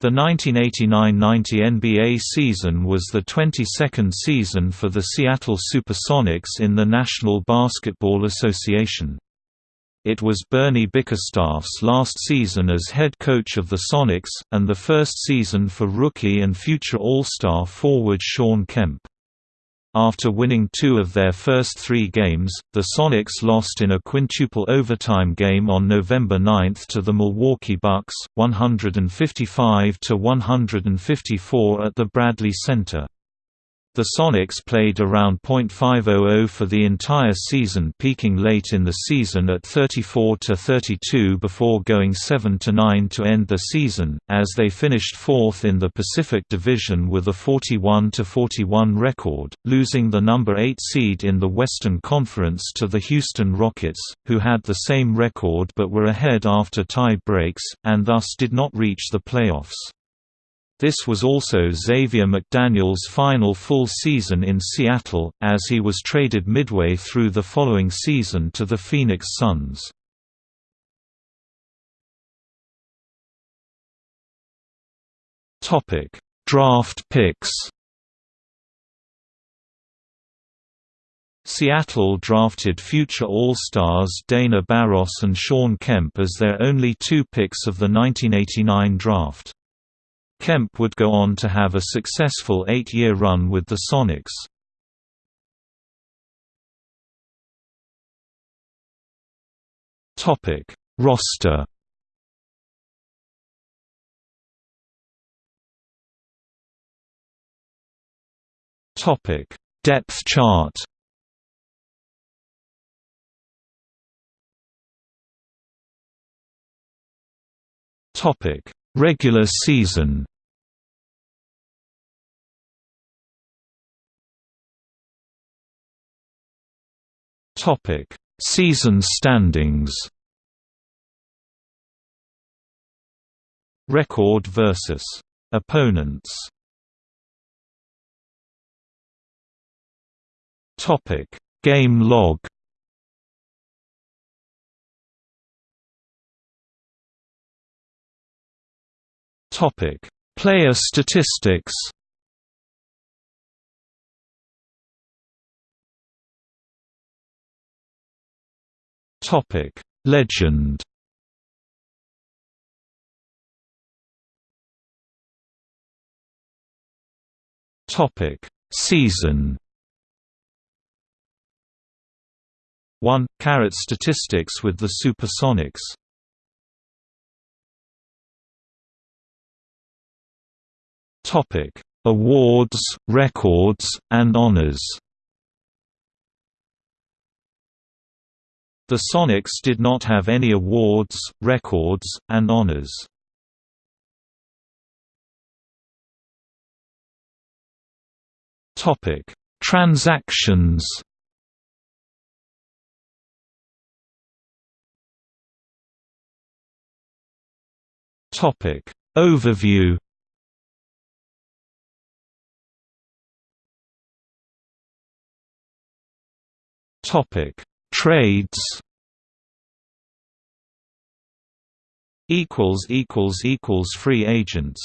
The 1989–90 NBA season was the 22nd season for the Seattle Supersonics in the National Basketball Association. It was Bernie Bickerstaff's last season as head coach of the Sonics, and the first season for rookie and future All-Star forward Shawn Kemp. After winning two of their first three games, the Sonics lost in a quintuple overtime game on November 9 to the Milwaukee Bucks, 155–154 at the Bradley Center. The Sonics played around .500 for the entire season peaking late in the season at 34–32 before going 7–9 to end the season, as they finished fourth in the Pacific Division with a 41–41 record, losing the number 8 seed in the Western Conference to the Houston Rockets, who had the same record but were ahead after tie breaks, and thus did not reach the playoffs. This was also Xavier McDaniel's final full season in Seattle, as he was traded midway through the following season to the Phoenix Suns. Draft picks Seattle drafted future All-Stars Dana Barros and Shawn Kemp as their only two picks of the 1989 draft. Kemp would go on to have a successful eight-year run with the Sonics. Topic Roster Topic Depth chart Topic Regular season Topic: Season standings. Record versus opponents. Topic: Game log. Topic: Player statistics. Topic: Legend. Topic: Season. 1. Carat statistics with the Supersonics Topic: Awards, records, and honors. The Sonics did not have any awards, records, and honors. Topic: Transactions. Topic: Overview. Topic: Trades. Equals equals equals free agents.